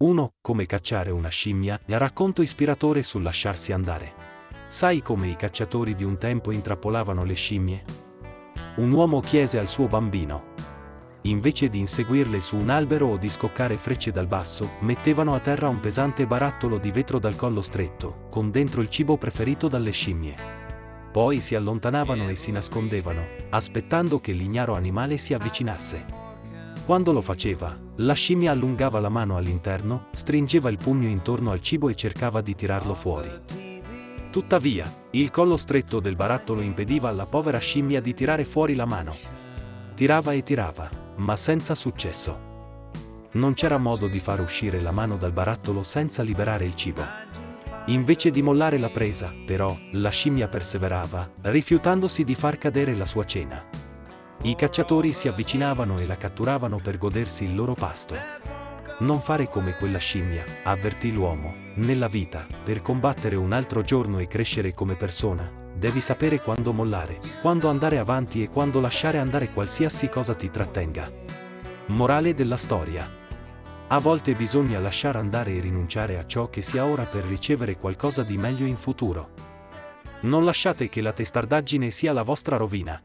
1. Come cacciare una scimmia, racconto ispiratore sul lasciarsi andare. Sai come i cacciatori di un tempo intrappolavano le scimmie? Un uomo chiese al suo bambino. Invece di inseguirle su un albero o di scoccare frecce dal basso, mettevano a terra un pesante barattolo di vetro dal collo stretto, con dentro il cibo preferito dalle scimmie. Poi si allontanavano e si nascondevano, aspettando che l'ignaro animale si avvicinasse. Quando lo faceva, la scimmia allungava la mano all'interno, stringeva il pugno intorno al cibo e cercava di tirarlo fuori. Tuttavia, il collo stretto del barattolo impediva alla povera scimmia di tirare fuori la mano. Tirava e tirava, ma senza successo. Non c'era modo di far uscire la mano dal barattolo senza liberare il cibo. Invece di mollare la presa, però, la scimmia perseverava, rifiutandosi di far cadere la sua cena. I cacciatori si avvicinavano e la catturavano per godersi il loro pasto. Non fare come quella scimmia, avvertì l'uomo, nella vita, per combattere un altro giorno e crescere come persona, devi sapere quando mollare, quando andare avanti e quando lasciare andare qualsiasi cosa ti trattenga. Morale della storia. A volte bisogna lasciare andare e rinunciare a ciò che si ha ora per ricevere qualcosa di meglio in futuro. Non lasciate che la testardaggine sia la vostra rovina.